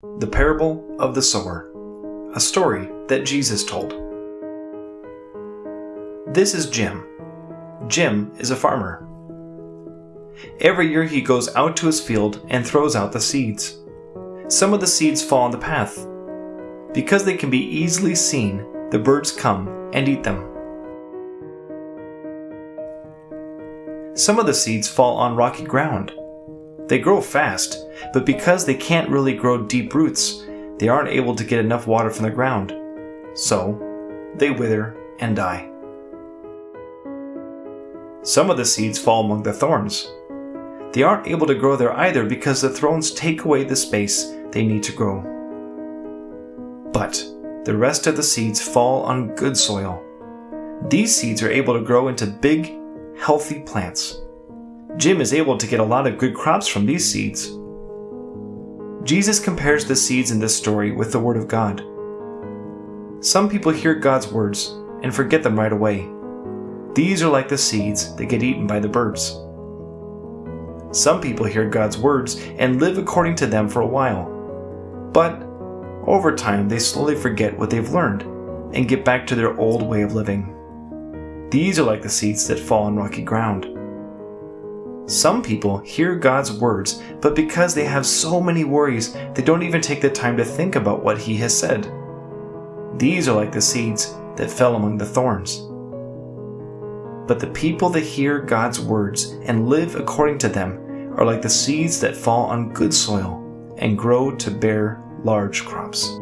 The Parable of the Sower, a story that Jesus told. This is Jim. Jim is a farmer. Every year he goes out to his field and throws out the seeds. Some of the seeds fall on the path. Because they can be easily seen, the birds come and eat them. Some of the seeds fall on rocky ground. They grow fast, but because they can't really grow deep roots, they aren't able to get enough water from the ground. So, they wither and die. Some of the seeds fall among the thorns. They aren't able to grow there either because the thorns take away the space they need to grow. But the rest of the seeds fall on good soil. These seeds are able to grow into big, healthy plants. Jim is able to get a lot of good crops from these seeds. Jesus compares the seeds in this story with the Word of God. Some people hear God's words and forget them right away. These are like the seeds that get eaten by the birds. Some people hear God's words and live according to them for a while. But over time, they slowly forget what they've learned and get back to their old way of living. These are like the seeds that fall on rocky ground. Some people hear God's words, but because they have so many worries, they don't even take the time to think about what He has said. These are like the seeds that fell among the thorns. But the people that hear God's words and live according to them are like the seeds that fall on good soil and grow to bear large crops.